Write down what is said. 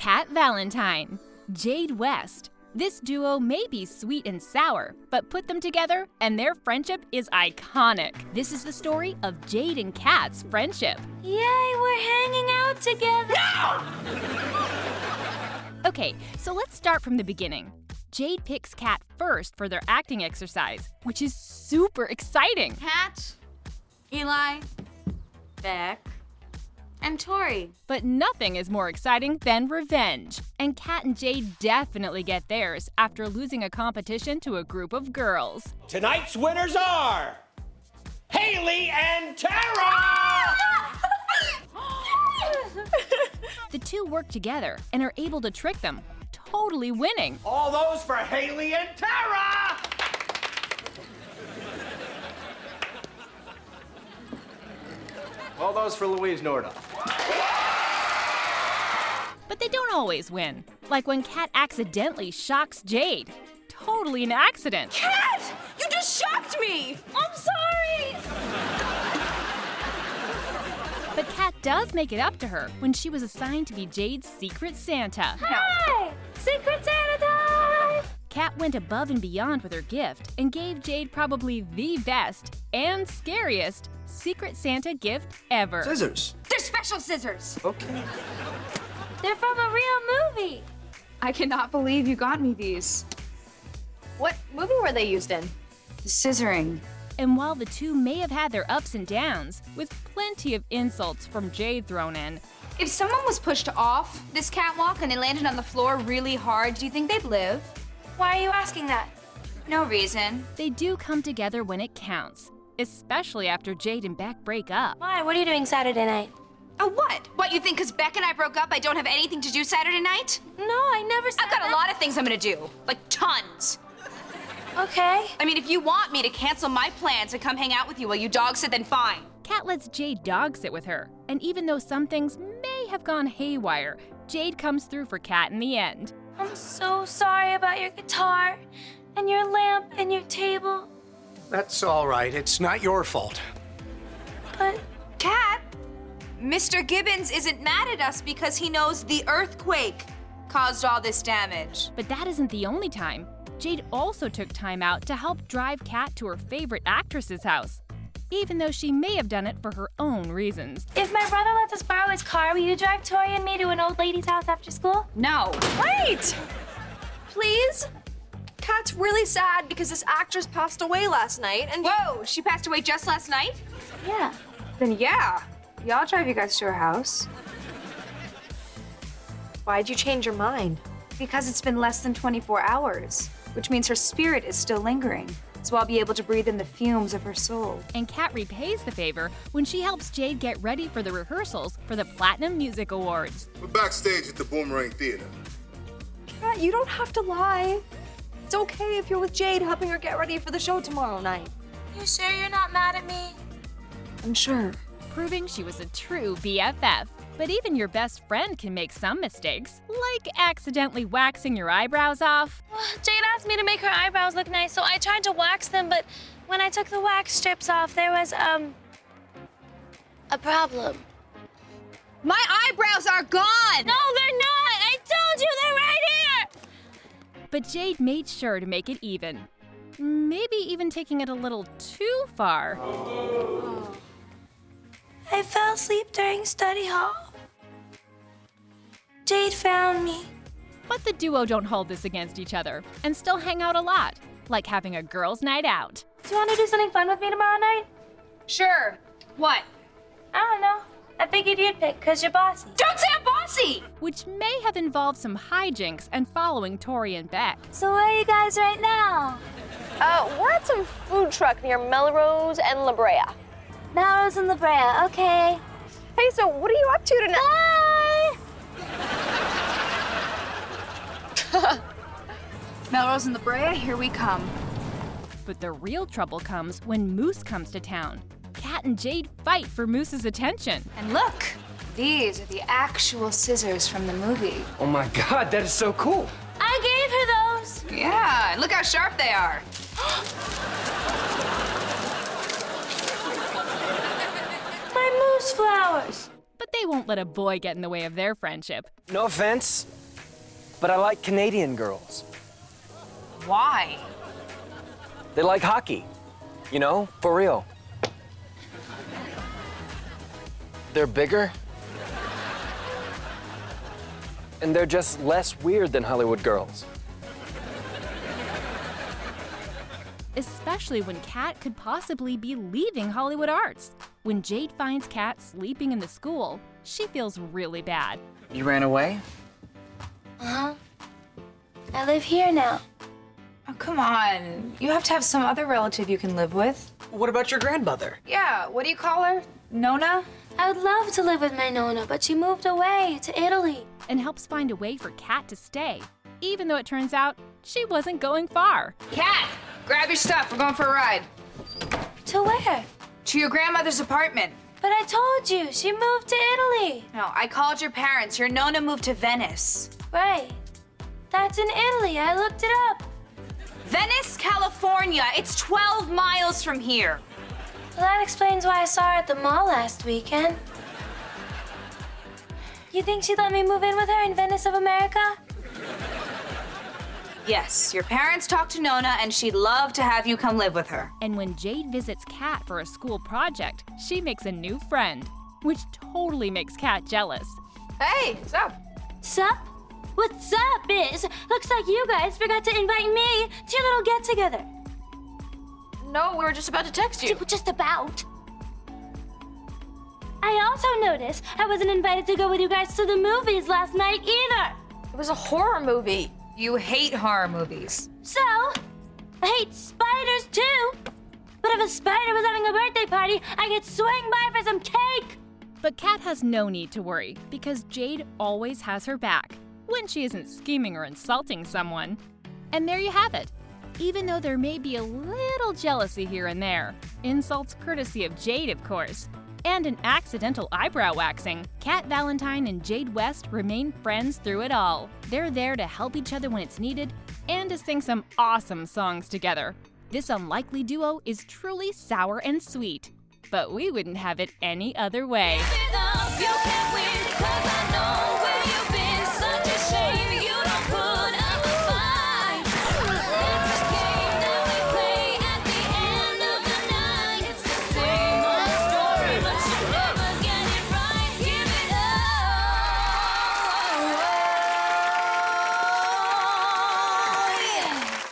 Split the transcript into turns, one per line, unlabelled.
Cat Valentine, Jade West. This duo may be sweet and sour, but put them together and their friendship is iconic. This is the story of Jade and Cat's friendship.
Yay, we're hanging out together.
Okay, so let's start from the beginning. Jade picks Cat first for their acting exercise, which is super exciting.
Kat, Eli, Beck, and Tori.
But nothing is more exciting than revenge. And Cat and Jade definitely get theirs after losing a competition to a group of girls.
Tonight's winners are Haley and Tara!
The two work together and are able to trick them, totally winning.
All those for Haley and Tara!
All those for Louise Norda.
But they don't always win. Like when Cat accidentally shocks Jade. Totally an accident.
Cat, you just shocked me. I'm sorry.
But Cat does make it up to her when she was assigned to be Jade's secret Santa.
Hi! Secret Santa time!
Cat went above and beyond with her gift and gave Jade probably the best and scariest Secret Santa gift ever.
Scissors.
They're special scissors.
Okay.
They're from a real movie.
I cannot believe you got me these.
What movie were they used in?
The scissoring.
And while the two may have had their ups and downs, with plenty of insults from Jade thrown in,
If someone was pushed off this catwalk and they landed on the floor really hard, do you think they'd live?
Why are you asking that?
No reason.
they do come together when it counts, especially after Jade and Beck break up.
Why? What are you doing Saturday night?
A what? What, you think because Beck and I broke up, I don't have anything to do Saturday night?
No, I never said
I've got
that.
a lot of things I'm gonna do. Like tons.
Okay.
I mean, if you want me to cancel my plans and come hang out with you while you dog sit, then fine.
Cat lets Jade dog sit with her, and even though some things may have gone haywire, Jade comes through for Cat in the end.
I'm so sorry about your guitar and your lamp and your table.
That's all right. It's not your fault.
But
Cat, Mr. Gibbons isn't mad at us because he knows the earthquake caused all this damage.
But that isn't the only time. Jade also took time out to help drive Cat to her favorite actress's house, even though she may have done it for her own reasons.
if my brother lets us borrow his car, will you drive Tori and me to an old lady's house after school?
No.
Wait! Please? Cat's really sad because this actress passed away last night and
Whoa, she passed away just last night?
Yeah.
Then yeah. Yeah, I'll drive you guys to her house.
why'd you change your mind?
Because it's been less than 24 hours, which means her spirit is still lingering. So I'll be able to breathe in the fumes of her soul.
And Cat repays the favor when she helps Jade get ready for the rehearsals for the Platinum Music Awards.
We're backstage at the Boomerang Theater.
Cat, you don't have to lie. It's okay if you're with Jade helping her get ready for the show tomorrow night.
You sure you're not mad at me?
I'm sure.
Proving she was a true BFF. But even your best friend can make some mistakes, like accidentally waxing your eyebrows off.
Jade asked me to make her eyebrows look nice, so I tried to wax them, but when I took the wax strips off, there was, um, a problem.
My eyebrows are gone!
No, they're not! I told you they're right here!
But Jade made sure to make it even. Maybe even taking it a little too far.
I fell asleep during study hall. Jade found me.
But the duo don't hold this against each other and still hang out a lot, like having a girls' night out.
Do you want to do something fun with me tomorrow night?
Sure. What?
I don't know. I figured you'd pick, because you're bossy.
Don't say I'm bossy!
which may have involved some hijinks and following Tori and Beck.
So where are you guys right now?
Uh, we're at some food truck near Melrose and La Brea.
Melrose and La Brea, okay.
Hey, so what are you up to tonight?
Bye!
Melrose and La Brea, here we come.
But the real trouble comes when Moose comes to town. Cat and Jade fight for Moose's attention.
And look, these are the actual scissors from the movie.
Oh my god, that is so cool.
I gave her those.
Yeah, and look how sharp they are.
My.
But they they won't let a boy get in the way of their friendship.
No offense, but I like Canadian girls.
Why?
They like hockey. You know, for real. They're bigger. And they're just less weird than Hollywood girls.
Especially when Cat could possibly be leaving Hollywood Arts. When Jade finds Cat sleeping in the school, she feels really bad.
You ran away?
Uh-huh. I live here now.
Oh, come on. You have to have some other relative you can live with.
What about your grandmother?
Yeah, what do you call her? Nona?
I would love to live with my Nona, but she moved away to Italy.
And helps find a way for Cat to stay, even though it turns out she wasn't going far.
Cat, grab your stuff. We're going for a ride.
To where?
To your grandmother's apartment.
But I told you, she moved to Italy.
No, I called your parents. Your Nona moved to Venice.
Right. That's in Italy. I looked it up.
Venice, California. It's 12 miles from here.
Well, that explains why I saw her at the mall last weekend. You think she'd let me move in with her in Venice of America?
Yes, your parents talked to Nona and she'd love to have you come live with her.
And when Jade visits Cat for a school project, she makes a new friend, which totally makes Cat jealous.
Hey, what's up?
Sup? What's up, Biz? Looks like you guys forgot to invite me to your little get together.
No, we were just about to text you.
Just about. I also noticed I wasn't invited to go with you guys to the movies last night either.
It was a horror movie.
You hate horror movies.
So, I hate spiders too. But if a spider was having a birthday party, I could swing by for some cake.
But Cat has no need to worry because Jade always has her back when she isn't scheming or insulting someone. And there you have it. Even though there may be a little jealousy here and there, insults courtesy of Jade, of course, and an accidental eyebrow waxing, Cat Valentine and Jade West remain friends through it all. They're there to help each other when it's needed and to sing some awesome songs together. This unlikely duo is truly sour and sweet, but we wouldn't have it any other way.